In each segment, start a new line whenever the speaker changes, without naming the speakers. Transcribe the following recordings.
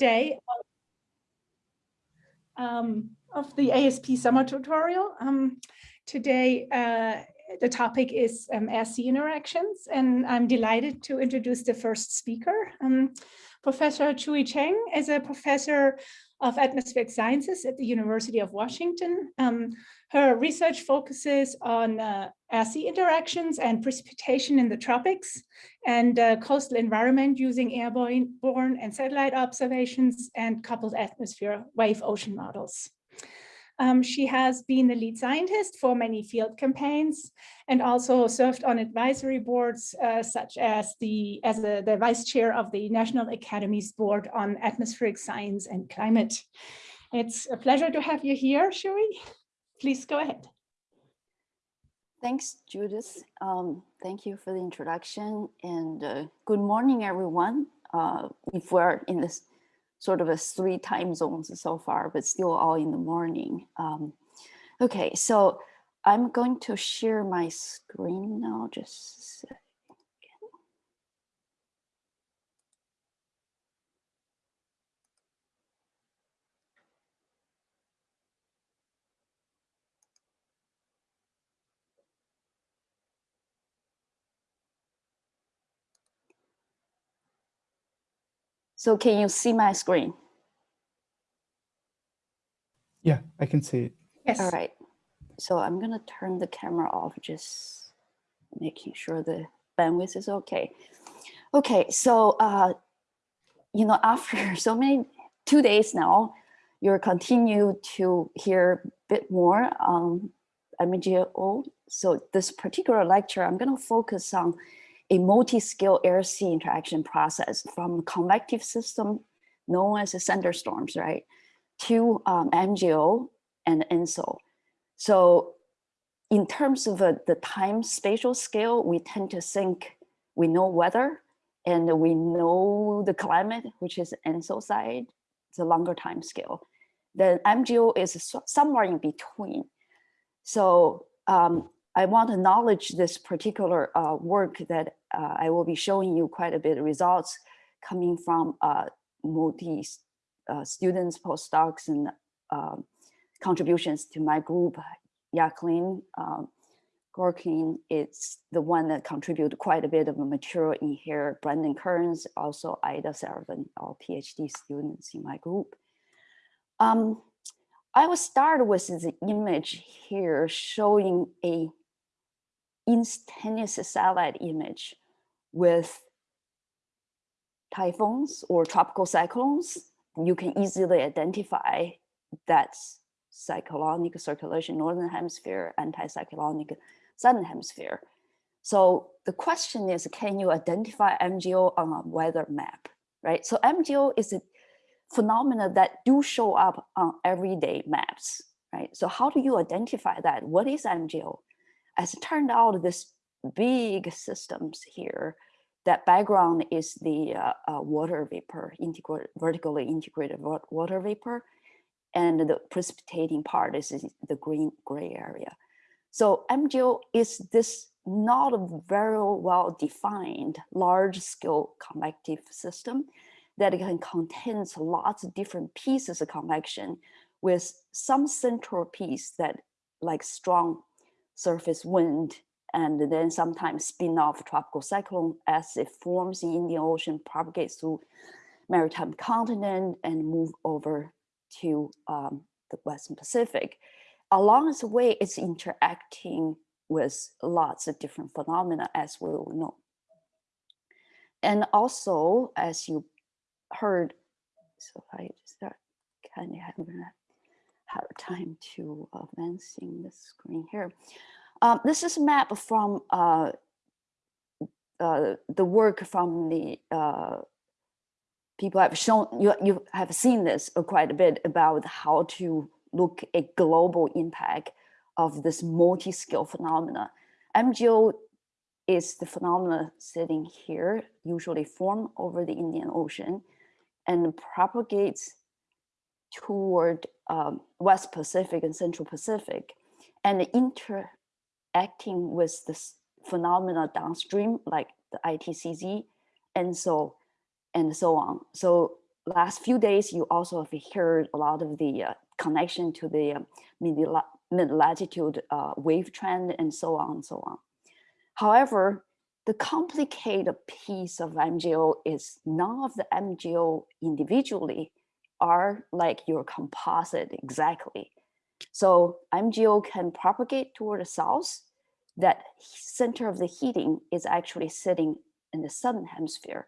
day of, um, of the ASP summer tutorial. Um, today, uh, the topic is um, interactions, and I'm delighted to introduce the first speaker. Um, professor Shuyi Chen is a professor of atmospheric sciences at the University of Washington. Um, her research focuses on uh, air-sea interactions and precipitation in the tropics and uh, coastal environment using airborne and satellite observations and coupled atmosphere wave ocean models. Um, she has been the lead scientist for many field campaigns and also served on advisory boards uh, such as the as a, the vice chair of the National Academy's Board on Atmospheric Science and Climate. It's a pleasure to have you here, Shuyi. Please go ahead.
Thanks, Judith. Um, thank you for the introduction and uh, good morning, everyone. Uh, if we're in this sort of a three time zones so far, but still all in the morning. Um, okay, so I'm going to share my screen now, just So can you see my screen?
Yeah, I can see it.
Yes. All right. So I'm going to turn the camera off, just making sure the bandwidth is okay. Okay, so, uh, you know, after so many, two days now, you're continue to hear a bit more on MJO. So this particular lecture, I'm going to focus on a multi-scale air-sea interaction process from convective system known as the thunderstorms, right, to um, MJO and ENSO. So in terms of uh, the time spatial scale, we tend to think we know weather and we know the climate, which is ENSO side, it's a longer time scale. The MJO is somewhere in between. So um, I want to acknowledge this particular uh, work that uh, I will be showing you quite a bit of results coming from uh, multi uh, students, postdocs, and um, contributions to my group. Jacqueline um, Gorkin is the one that contributed quite a bit of material in here. Brandon Kerns, also Ida Saravan, all PhD students in my group. Um, I will start with this image here showing a instantaneous satellite image with typhoons or tropical cyclones, you can easily identify that cyclonic circulation, northern hemisphere, anticyclonic southern hemisphere. So the question is, can you identify MJO on a weather map, right? So MJO is a phenomena that do show up on everyday maps, right? So how do you identify that? What is MJO? As it turned out, this big systems here, that background is the uh, uh, water vapor, vertically integrated water vapor, and the precipitating part is the green gray area. So MJO is this not a very well defined large scale convective system that can contain lots of different pieces of convection with some central piece that like strong surface wind and then sometimes spin off tropical cyclone as it forms in Indian Ocean, propagates through maritime continent and move over to um, the Western Pacific. Along the way, it's interacting with lots of different phenomena as we will know. And also, as you heard, so I start kind of having a hard time to advancing the screen here. Um, this is a map from uh, uh, the work from the uh, people have shown, you, you have seen this quite a bit about how to look at global impact of this multi-scale phenomena. MJO is the phenomena sitting here, usually form over the Indian Ocean and propagates toward um, West Pacific and Central Pacific and inter acting with this phenomena downstream, like the ITCZ, and so and so on. So last few days, you also have heard a lot of the uh, connection to the mid-la- mid-latitude uh, wave train and so on and so on. However, the complicated piece of MJO is none of the MJO individually are like your composite exactly. So MJO can propagate toward the south. That center of the heating is actually sitting in the southern hemisphere.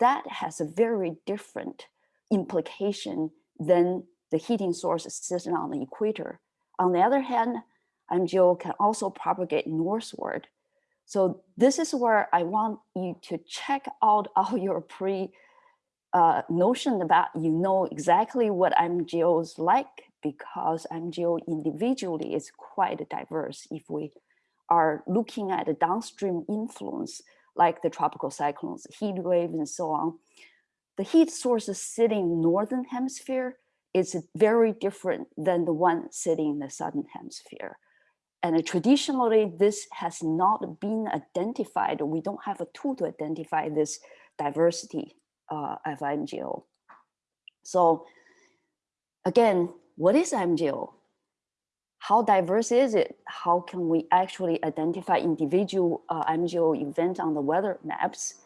That has a very different implication than the heating source sitting on the equator. On the other hand, MJO can also propagate northward. So this is where I want you to check out all your pre uh, notion about you know exactly what MJO is like because MJO individually is quite diverse. If we are looking at the downstream influence, like the tropical cyclones, heat waves, and so on, the heat sources sitting in northern hemisphere is very different than the one sitting in the southern hemisphere. And traditionally, this has not been identified. We don't have a tool to identify this diversity uh, of MJO. So again, what is MJO? How diverse is it? How can we actually identify individual uh, MJO events on the weather maps?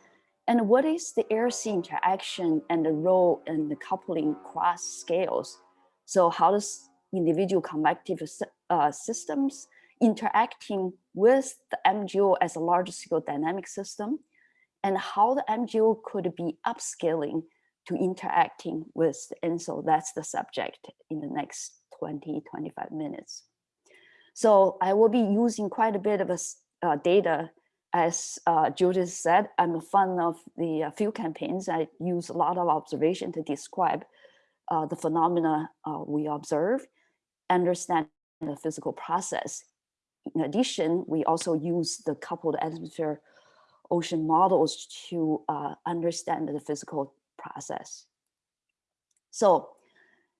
And what is the air-sea interaction and the role in the coupling cross scales? So how does individual convective uh, systems interacting with the MJO as a large scale dynamic system and how the MJO could be upscaling to interacting with And so That's the subject in the next 20, 25 minutes. So I will be using quite a bit of a, uh, data. As uh, Judith said, I'm a fan of the uh, field campaigns. I use a lot of observation to describe uh, the phenomena uh, we observe, understand the physical process. In addition, we also use the coupled atmosphere ocean models to uh, understand the physical process. So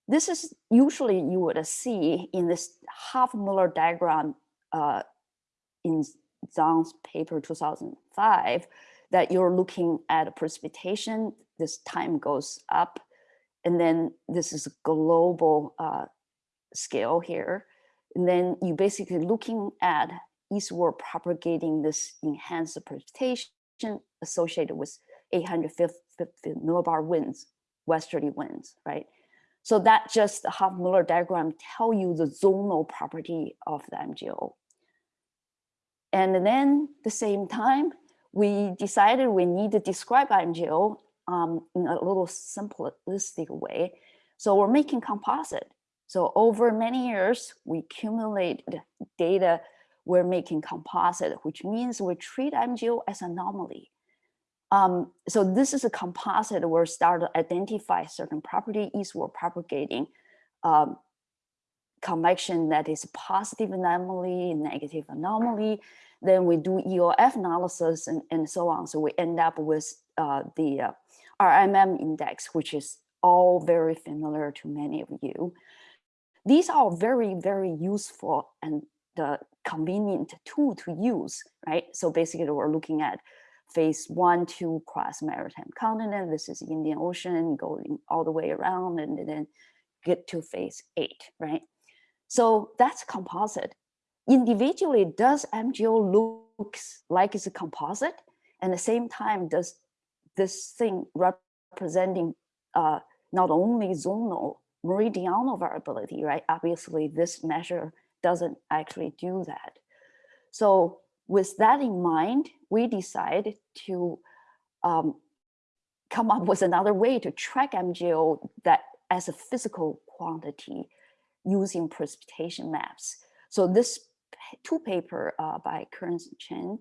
this is usually you would see in this Hovmöller diagram uh, in Zhang's paper 2005 that you're looking at precipitation, this time goes up, and then this is a global uh, scale here. And then you basically looking at eastward propagating this enhanced precipitation associated with 850 millibar winds, westerly winds, right? So that just the Hovmöller diagram tell you the zonal property of the MJO. And then the same time, we decided we need to describe MJO um, in a little simplistic way. So we're making composite. So over many years, we accumulated data we're making composite, which means we treat MJO as anomaly. Um, so this is a composite where we start to identify certain property eastward propagating um, convection that is positive anomaly, negative anomaly. Then we do EOF analysis and, and so on. So we end up with uh, the uh, RMM index, which is all very familiar to many of you. These are very, very useful and the convenient tool to use, right? So basically we're looking at phase one, two cross maritime continent. This is Indian Ocean going all the way around and then get to phase eight, right? So that's composite. Individually, does MJO looks like it's a composite? And at the same time, does this thing representing uh, not only zonal meridional variability, right? Obviously, this measure doesn't actually do that. So with that in mind, we decided to um, come up with another way to track MJO that as a physical quantity using precipitation maps. So this two paper uh, by Kerns Chen,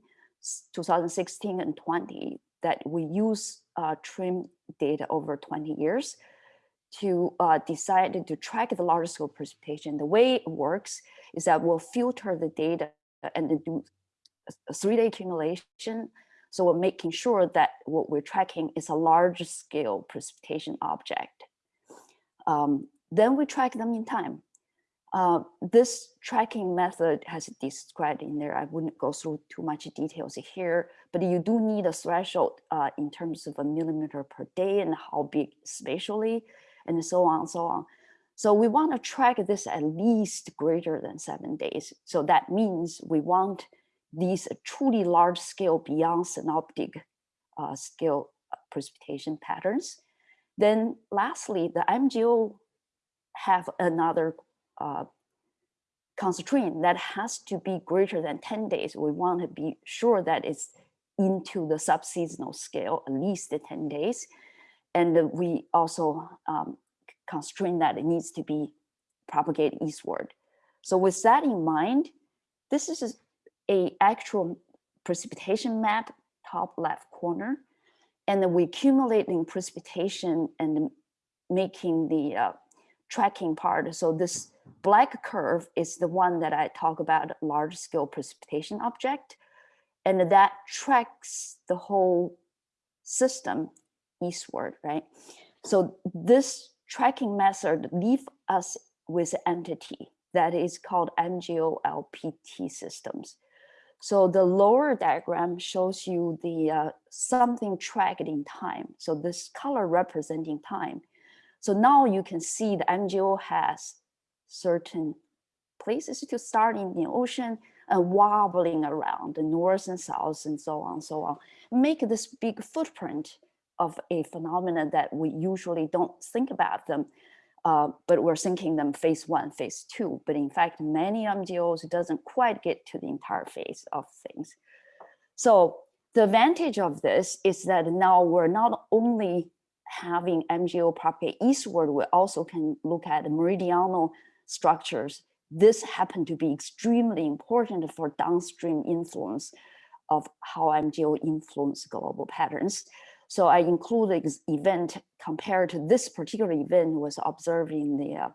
2016 and 20, that we use uh, TRMM data over 20 years to uh, decide to track the large scale precipitation. The way it works is that we'll filter the data and do three-day accumulation. So we're making sure that what we're tracking is a large scale precipitation object. Um, then we track them in time. Uh, this tracking method has described in there. I wouldn't go through too much details here, but you do need a threshold uh, in terms of a millimeter per day and how big spatially and so on and so on. So we want to track this at least greater than seven days. So that means we want these truly large scale beyond synoptic uh, scale uh, precipitation patterns. Then lastly, the MJO have another uh, constraint that has to be greater than 10 days. We want to be sure that it's into the subseasonal scale, at least 10 days. And we also um, constrain that it needs to be propagated eastward. So with that in mind, this is a actual precipitation map, top left corner. And then we accumulating precipitation and making the uh, tracking part. So this black curve is the one that I talk about large scale precipitation object. And that tracks the whole system eastward, right? So this tracking method leave us with entity that is called MJO-LPT systems. So the lower diagram shows you the uh, something tracked in time. So this color representing time. So now you can see the MJO has certain places to start in the ocean and wobbling around the north and south and so on and so on. Make this big footprint of a phenomenon that we usually don't think about them uh, but we're thinking them phase one, phase two. But in fact, many MJOs doesn't quite get to the entire phase of things. So the advantage of this is that now we're not only having MJO propagate eastward, we also can look at meridional structures. This happened to be extremely important for downstream influence of how MJO influence global patterns. So I include the event compared to this particular event was observed in the, uh,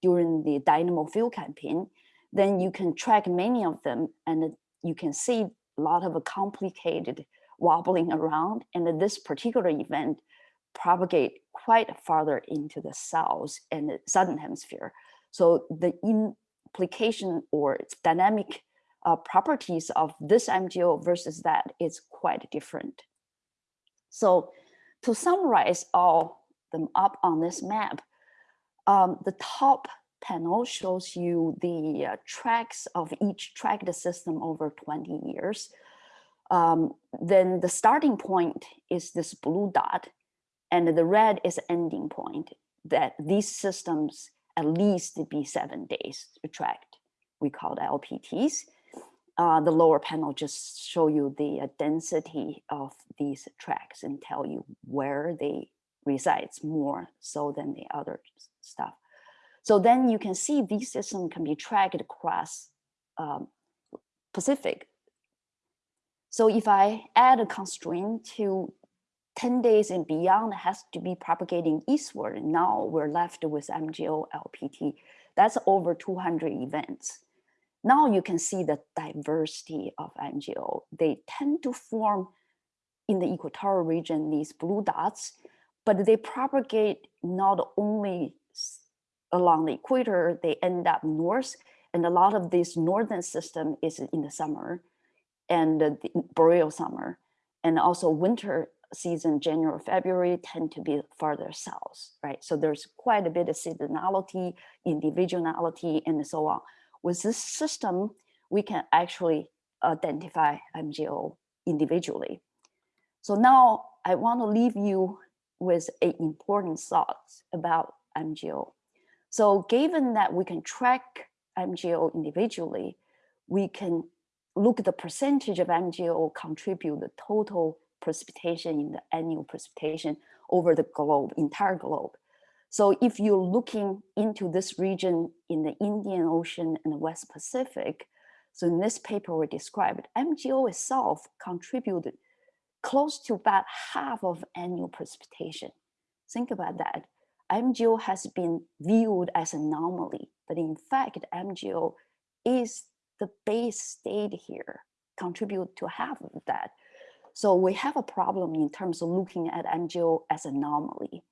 during the Dynamo field campaign. Then you can track many of them and you can see a lot of complicated wobbling around. And this particular event propagate quite farther into the south and the southern hemisphere. So the implication or its dynamic uh, properties of this MJO versus that is quite different. So to summarize all them up on this map, um, the top panel shows you the uh, tracks of each tracked system over 20 years. Um, then the starting point is this blue dot and the red is ending point that these systems at least be seven days tracked. We call LPTs. Uh, the lower panel just show you the uh, density of these tracks and tell you where they resides more so than the other stuff. So then you can see these systems can be tracked across um, Pacific. So if I add a constraint to 10 days and beyond has to be propagating eastward, now we're left with MJO LPT. That's over 200 events. Now you can see the diversity of MJO. They tend to form in the equatorial region, these blue dots, but they propagate not only along the equator, they end up north, and a lot of this northern system is in the summer and the boreal summer, and also winter season, January, February tend to be farther south, right? So there's quite a bit of seasonality, individuality, and so on. With this system, we can actually identify MJO individually. So now I want to leave you with a important thoughts about MJO. So given that we can track MJO individually, we can look at the percentage of MJO contribute the total precipitation in the annual precipitation over the globe, entire globe. So if you're looking into this region in the Indian Ocean and the West Pacific, so in this paper we described, MJO itself contributed close to about half of annual precipitation. Think about that. MJO has been viewed as an anomaly, but in fact, MJO is the base state here, contribute to half of that. So we have a problem in terms of looking at MJO as an anomaly.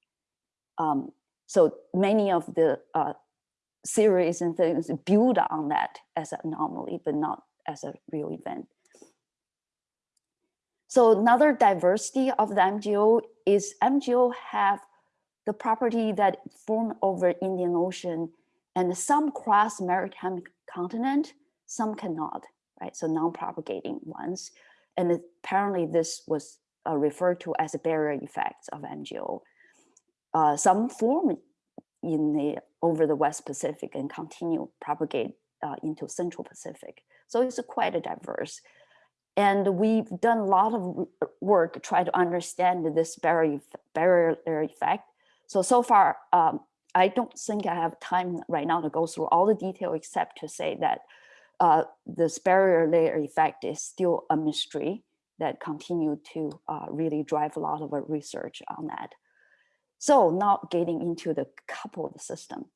Um, so many of the uh, series and things build on that as an anomaly, but not as a real event. So another diversity of the MJO is MJO have the property that form over Indian Ocean and some cross maritime continent, some cannot, right? So non-propagating ones. And apparently this was uh, referred to as a barrier effects of MJO. Uh, some form in the over the West Pacific and continue propagate uh, into Central Pacific. So it's quite a diverse. And we've done a lot of work to try to understand this barrier, barrier effect. So, so far, um, I don't think I have time right now to go through all the detail except to say that uh, this barrier layer effect is still a mystery that continue to uh, really drive a lot of research on that. So now getting into the coupled system.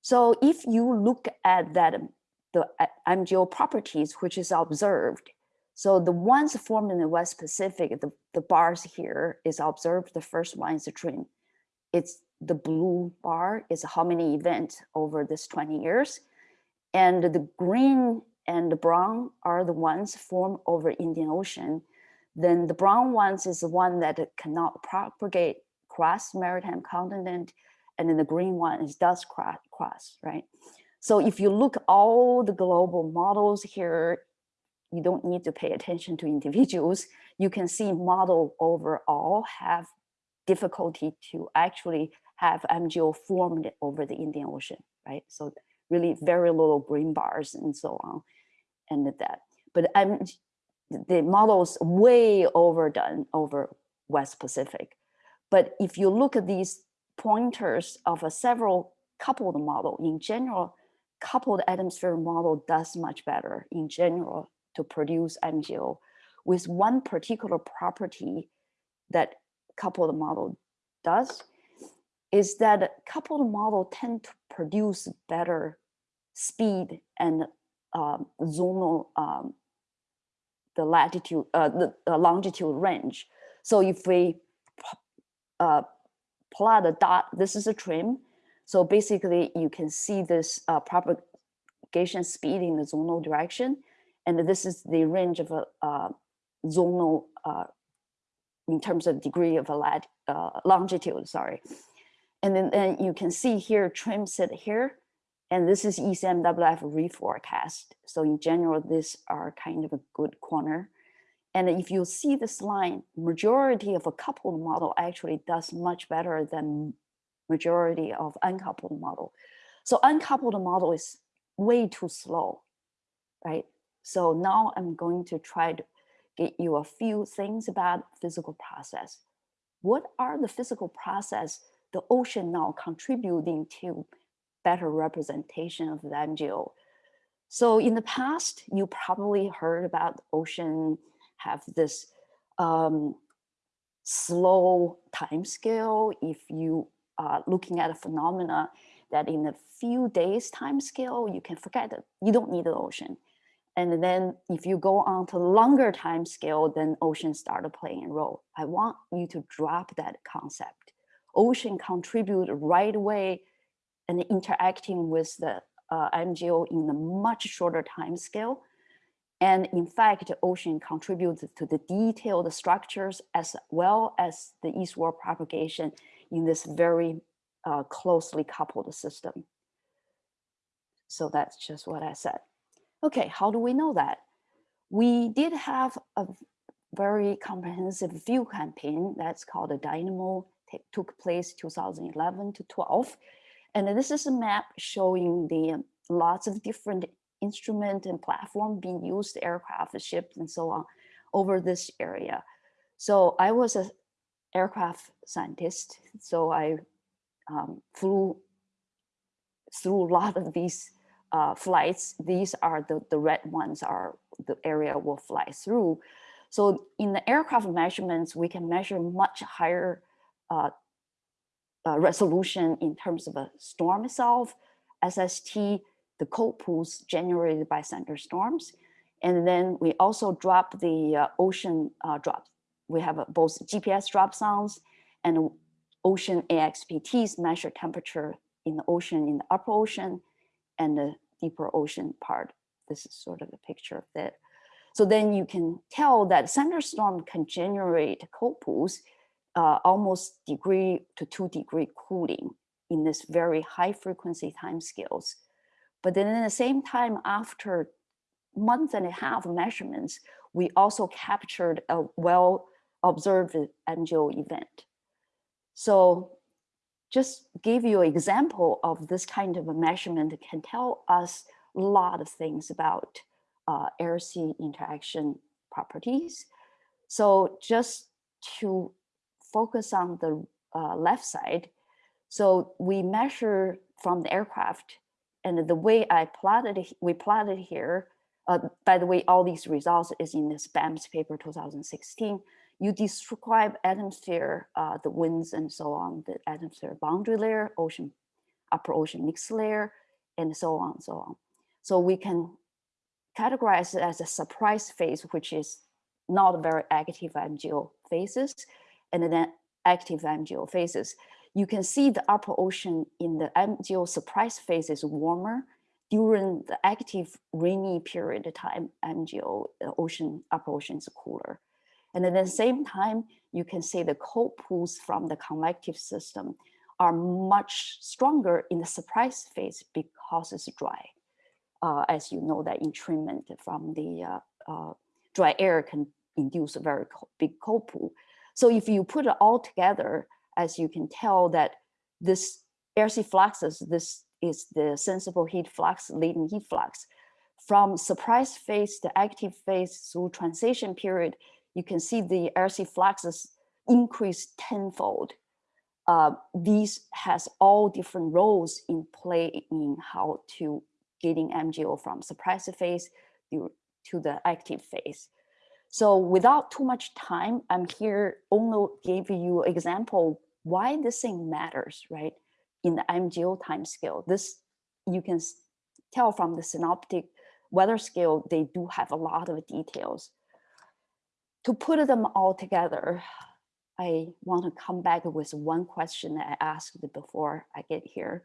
So if you look at that, the uh, MJO properties, which is observed, so the ones formed in the West Pacific, the, the bars here is observed. The first one is the TRMM. It's the blue bar is how many events over this 20 years. And the green and the brown are the ones formed over Indian Ocean. Then the brown ones is the one that cannot propagate cross maritime continent. And then the green one is does cross, cross, right? So if you look all the global models here, you don't need to pay attention to individuals. You can see model overall have difficulty to actually have MJO formed over the Indian Ocean, right? So really very little green bars and so on and that. But I'm, the models way overdone over West Pacific. But if you look at these pointers of a several coupled model, in general, coupled atmosphere model does much better in general to produce MJO with one particular property that coupled model does is that coupled model tend to produce better speed and um, zonal um, the latitude uh, the, the longitude range. So if we uh, plot a dot, this is a TRMM. So basically you can see this uh, propagation speed in the zonal direction. And this is the range of a uh, zonal in terms of degree of a lat, uh, longitude, sorry. And then, then you can see here TRMM set here, and this is ECMWF reforecast. So in general, these are kind of a good corner. And if you see this line, majority of a coupled model actually does much better than majority of uncoupled model. So uncoupled model is way too slow, right? So now I'm going to try to get you a few things about physical process. What are the physical process the ocean now contributing to better representation of the MJO? So in the past, you probably heard about ocean have this um, slow time scale if you are looking at a phenomena that in a few days time scale, you can forget it. You don't need the ocean. And then if you go on to longer time scale, then ocean started playing a role. I want you to drop that concept. Ocean contribute right away and interacting with the uh, MJO in a much shorter time scale and in fact, the ocean contributes to the detailed structures as well as the eastward propagation in this very uh, closely coupled system. So that's just what I said. Okay, how do we know that? We did have a very comprehensive view campaign that's called a Dynamo, took place 2011 to 12. And this is a map showing the lots of different instrument and platform being used, aircraft, ships, and so on, over this area. So I was an aircraft scientist, so I um, flew through a lot of these uh, flights. These are the, the red ones are the area we'll fly through. So in the aircraft measurements, we can measure much higher uh, uh, resolution in terms of a storm itself, SST, the cold pools generated by thunderstorms. And then we also drop the uh, ocean uh, drops. We have uh, both GPS dropsondes and ocean AXBTs measure temperature in the ocean, in the upper ocean and the deeper ocean part. This is sort of a picture of that. So then you can tell that thunderstorm can generate cold pools uh, almost degree to two degree cooling in this very high frequency time scales. But then at the same time, after month and a half measurements, we also captured a well observed MJO event. So just give you an example of this kind of a measurement can tell us a lot of things about uh, air-sea interaction properties. So just to focus on the uh, left side, so we measure from the aircraft and the way I plotted, we plotted here, uh, by the way, all these results is in this BAMS paper 2016. You describe atmosphere, uh, the winds and so on, the atmosphere boundary layer, ocean, upper ocean mixed layer, and so on, and so on. So we can categorize it as a suppressed phase, which is not very active MJO phases, and then active MJO phases. You can see the upper ocean in the MJO suppressed phase is warmer. During the active rainy period of time, MJO, the ocean, upper ocean is cooler. And at the same time, you can see the cold pools from the convective system are much stronger in the suppressed phase because it's dry. Uh, as you know, that entrainment from the uh, uh, dry air can induce a very cold, big cold pool. So if you put it all together, as you can tell that this air-sea fluxes, this is the sensible heat flux, latent heat flux. From suppressed phase to active phase through transition period, you can see the air-sea fluxes increase tenfold. Uh, these has all different roles in play in how to getting MJO from suppressed phase to the active phase. So without too much time, I'm here only give you example why this thing matters, right? In the MJO time scale, this you can tell from the synoptic weather scale, they do have a lot of details. To put them all together, I want to come back with one question that I asked before I get here,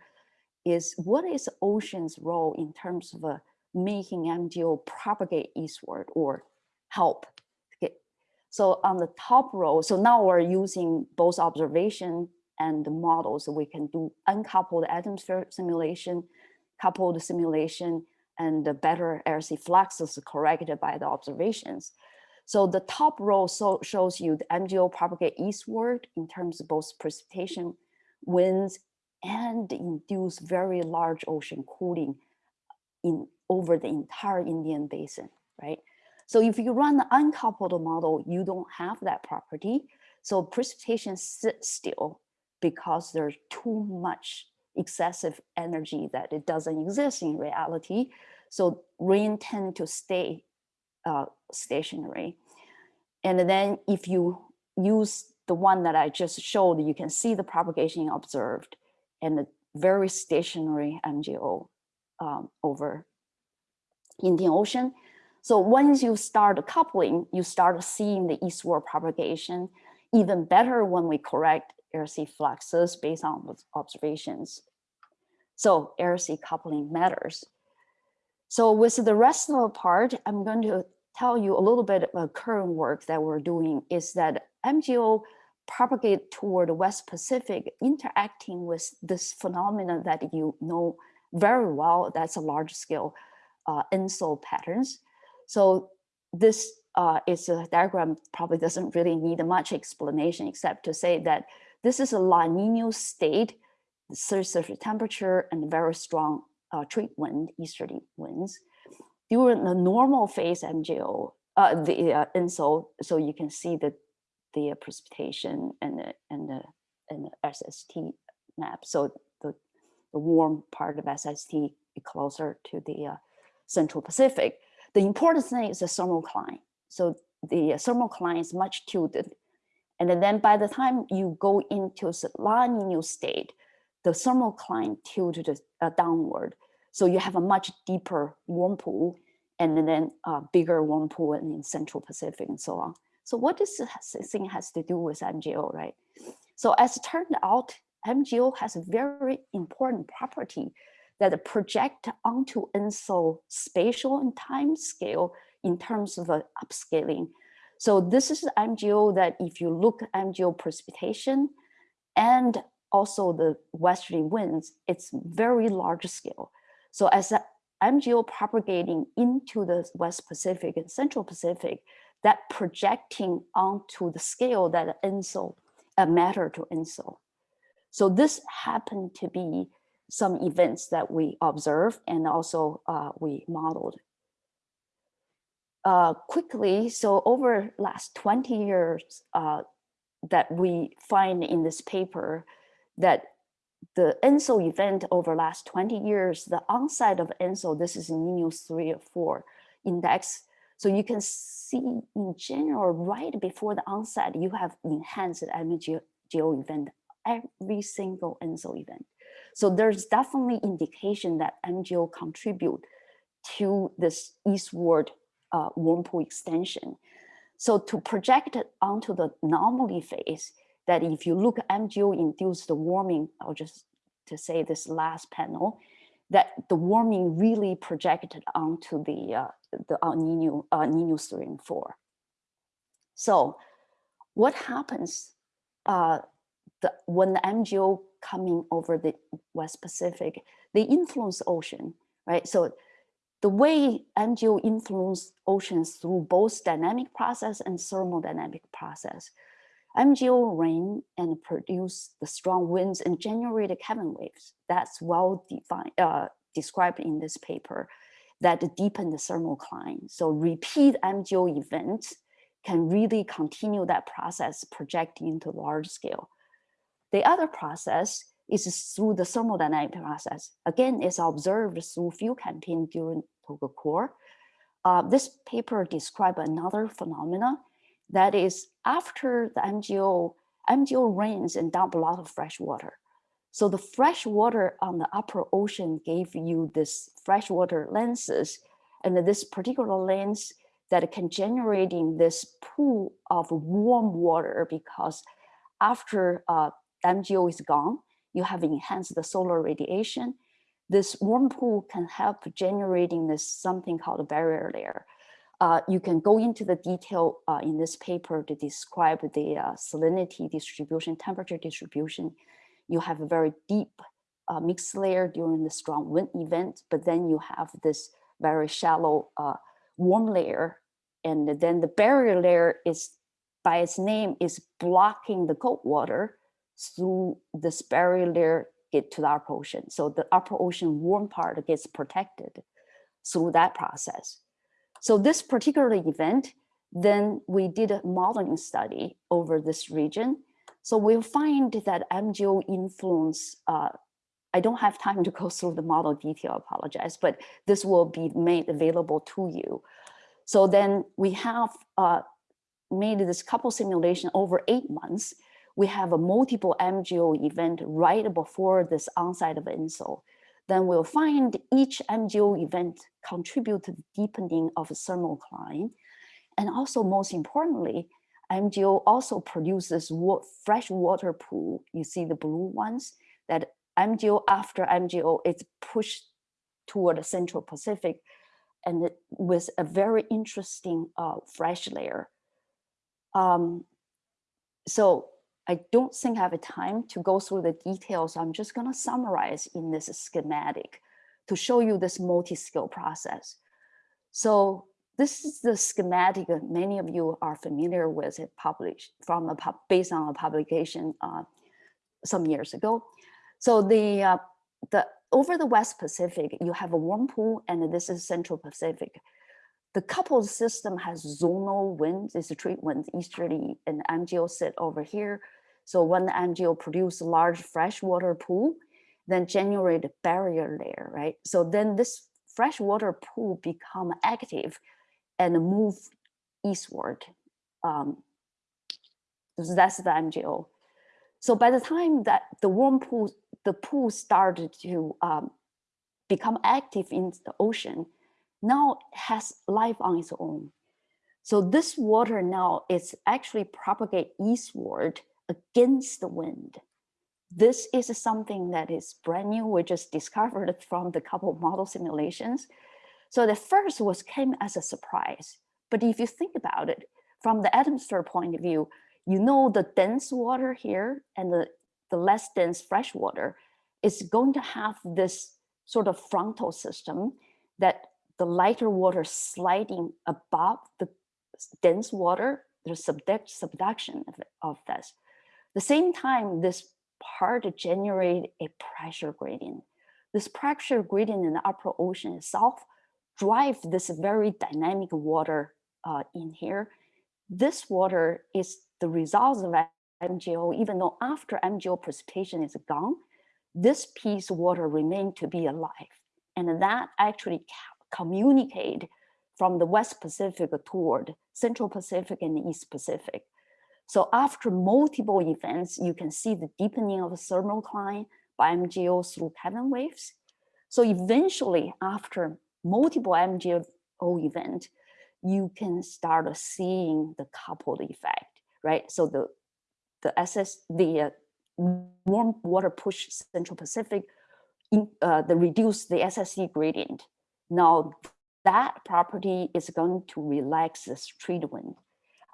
is what is ocean's role in terms of uh, making MJO propagate eastward or help so on the top row, so now we're using both observation and the models. So we can do uncoupled atmosphere simulation, coupled simulation, and the better air-sea fluxes corrected by the observations. So the top row so shows you the MJO propagate eastward in terms of both precipitation, winds, and induce very large ocean cooling in over the entire Indian basin, right? So if you run the uncoupled model, you don't have that property. So precipitation sits still because there's too much excessive energy that it doesn't exist in reality. So rain tend to stay uh, stationary. And then if you use the one that I just showed, you can see the propagation observed and the very stationary MJO um, over Indian Ocean. So once you start coupling, you start seeing the eastward propagation, even better when we correct air-sea fluxes based on observations. So air-sea coupling matters. So with the rest of the part, I'm going to tell you a little bit of current work that we're doing is that MJO propagate toward the West Pacific, interacting with this phenomenon that you know very well, that's a large scale uh, ENSO patterns. So this uh, is a diagram probably doesn't really need much explanation except to say that this is a La Nina state, surface temperature and very strong uh, trade wind, easterly winds. During the normal phase MJO, uh, the uh, ENSO, so you can see the the precipitation and the and the and the SST map. So the the warm part of SST closer to the uh, Central Pacific. The important thing is the thermocline. So the thermocline is much tilted. And then by the time you go into La Nina state, the thermocline tilted uh, downward. So you have a much deeper warm pool and then a bigger warm pool in Central Pacific and so on. So what this thing has to do with MJO, right? So as it turned out, MJO has a very important property that project onto ENSO spatial and time scale in terms of uh, upscaling. So this is MJO that if you look MJO precipitation and also the westerly winds, it's very large scale. So as MJO propagating into the West Pacific and Central Pacific, that projecting onto the scale that ENSO uh, matter to ENSO. So this happened to be some events that we observed and also uh, we modeled. Uh, quickly, so over last 20 years uh, that we find in this paper that the ENSO event over last 20 years, the onset of ENSO, this is Ninus 3 or 4 index. So you can see in general, right before the onset, you have enhanced MJO event, every single ENSO event. So there's definitely indication that MJO contribute to this eastward uh, warm pool extension. So to project it onto the anomaly phase, that if you look at MJO induced warming, I'll just to say this last panel, that the warming really projected onto the uh, the El Nino, uh, Nino 3 and 4. So what happens uh, the, when the MJO coming over the West Pacific, they influence ocean, right? So the way MJO influence oceans through both dynamic process and thermodynamic process. MJO rain and produce the strong winds and generate the Kelvin waves. That's well defined, uh, described in this paper that deepen the thermocline. So repeat MJO events can really continue that process projecting into large scale. The other process is through the thermodynamic process. Again, it's observed through field campaign during TOGA COARE. Uh, this paper describes another phenomena that is after the MJO, MJO rains and dump a lot of fresh water. So the fresh water on the upper ocean gave you this freshwater lenses and this particular lens that can generating this pool of warm water because after uh, MJO is gone, you have enhanced the solar radiation. This warm pool can help generating this something called a barrier layer. Uh, you can go into the detail uh, in this paper to describe the uh, salinity distribution, temperature distribution. You have a very deep uh, mixed layer during the strong wind event, but then you have this very shallow uh, warm layer. And then the barrier layer is, by its name, is blocking the cold water through this barrier layer get to the upper ocean. So the upper ocean warm part gets protected through that process. So this particular event, then we did a modeling study over this region. So we'll find that MJO influence, uh, I don't have time to go through the model detail, I apologize, but this will be made available to you. So then we have uh, made this couple simulation over eight months. We have a multiple MJO event right before this onset of ENSO then we'll find each MJO event contribute to the deepening of a thermocline. And also most importantly, MJO also produces fresh water pool. You see the blue ones that MJO after MJO it's pushed toward the Central Pacific and with a very interesting uh, fresh layer. Um, so I don't think I have time to go through the details. I'm just going to summarize in this schematic to show you this multi-scale process. So this is the schematic that many of you are familiar with it published from a based on a publication uh, some years ago. So the uh, the over the West Pacific, you have a warm pool, and this is Central Pacific. The coupled system has zonal winds, it's a trade wind easterly, and MJO sit over here. So when the MJO produce a large freshwater pool, then generate a barrier layer, right? So then this freshwater pool become active and move eastward. Um, that's the MJO. So by the time that the warm pool, the pool started to um, become active in the ocean, now has life on its own. So this water now is actually propagate eastward against the wind. This is something that is brand new. We just discovered from the couple model simulations. So the first was came as a surprise. But if you think about it, from the atmosphere point of view, you know the dense water here and the, the less dense fresh water is going to have this sort of frontal system that the lighter water sliding above the dense water, there's subduction of, of this. The same time, this part generate a pressure gradient. This pressure gradient in the upper ocean itself drive this very dynamic water uh, in here. This water is the result of MJO, even though after MJO precipitation is gone, this piece of water remain to be alive. And that actually communicate from the West Pacific toward Central Pacific and East Pacific. So after multiple events, you can see the deepening of the thermocline by MJO through Kelvin waves. So eventually, after multiple MJO event, you can start seeing the coupled effect, right? So the the SS the uh, warm water push Central Pacific, in, uh, the reduce the SSE gradient. Now that property is going to relax this trade wind.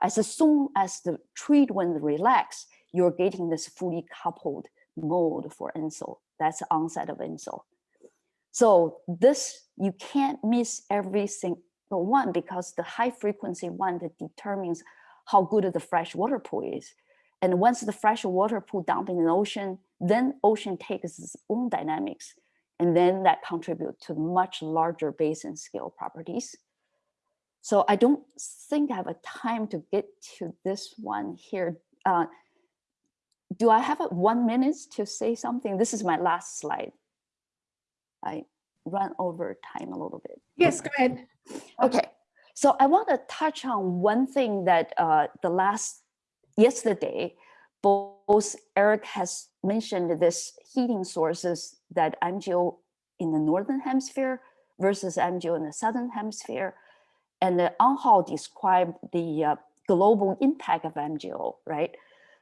As soon as the wind relax, you're getting this fully coupled mode for ENSO. That's the onset of ENSO. So this, you can't miss every single one because the high frequency one that determines how good the fresh water pool is. And once the fresh water pool dump in the ocean, then ocean takes its own dynamics. And then that contribute to much larger basin scale properties. So I don't think I have a time to get to this one here. Uh, do I have a one minute to say something? This is my last slide. I run over time a little bit.
Yes, go ahead.
Okay, so I want to touch on one thing that uh, the last, yesterday, both Eric has mentioned this heating sources that MJO in the Northern hemisphere versus MJO in the Southern hemisphere. And uh, Anhao described the uh, global impact of MJO, right?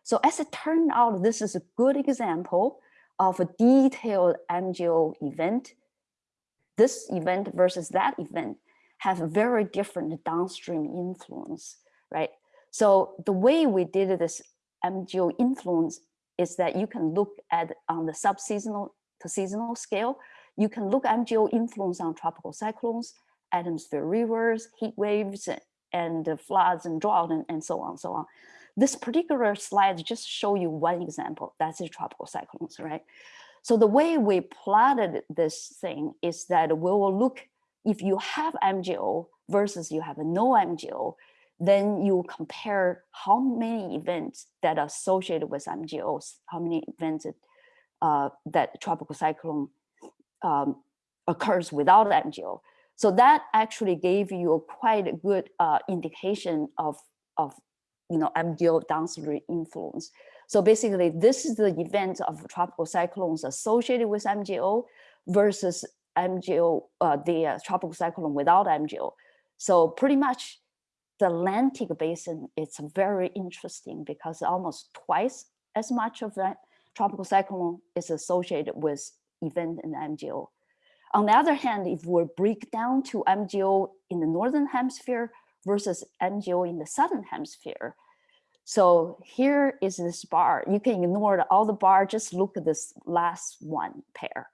So as it turned out, this is a good example of a detailed MJO event. This event versus that event have very different downstream influence, right? So the way we did this MJO influence is that you can look at on the sub-seasonal to seasonal scale, you can look MJO influence on tropical cyclones, atmosphere rivers, heat waves, and floods and drought and, and so on, so on. This particular slide just show you one example, that's the tropical cyclones, right? So the way we plotted this thing is that we will look, if you have MJO versus you have no MJO, then you compare how many events that are associated with MJOs, how many events uh, that tropical cyclone um, occurs without MJO. So that actually gave you a quite a good uh, indication of, of you know, MJO downstream influence. So basically, this is the event of tropical cyclones associated with MJO versus MJO, uh, the uh, tropical cyclone without MJO. So pretty much the Atlantic basin is very interesting because almost twice as much of that tropical cyclone is associated with event in MJO. On the other hand, if we break down to MJO in the Northern hemisphere versus MJO in the Southern hemisphere, so here is this bar. You can ignore all the bar, just look at this last one pair.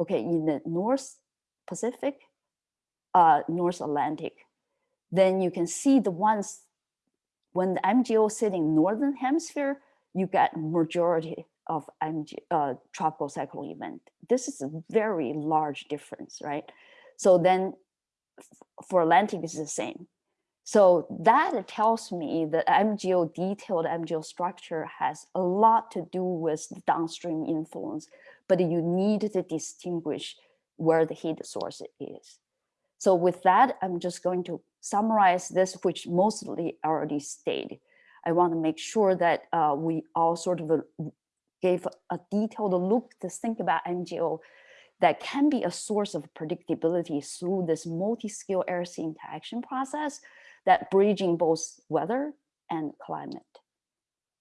Okay, in the North Pacific, uh, North Atlantic, then you can see the ones when the MJO sitting northern hemisphere, you get majority of MG, uh, tropical cyclone event. This is a very large difference, right? So then for Atlantic is the same. So that tells me that MJO detailed MJO structure has a lot to do with the downstream influence, but you need to distinguish where the heat source is. So with that, I'm just going to summarize this, which mostly already stated. I want to make sure that uh, we all sort of uh, gave a detailed look to think about MJO that can be a source of predictability through this multi-scale air-sea interaction process that bridging both weather and climate.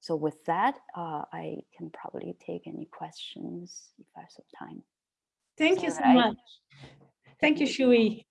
So with that, uh, I can probably take any questions if I have some time.
Thank you so
right.
much. Thank you, Shuyi.